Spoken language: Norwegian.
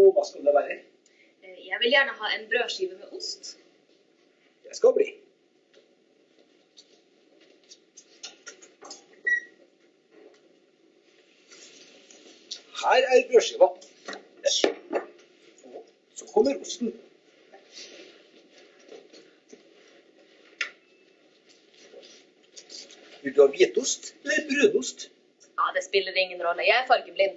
Og hva skal det være? Eh, jeg vil gjerne ha en brødskive med ost. Det skal bli. Her er brødskiva. Og så kommer osten. Vil du ha hvitost eller brødost? Ja, det spiller ingen rolle. Jeg er fargeblind.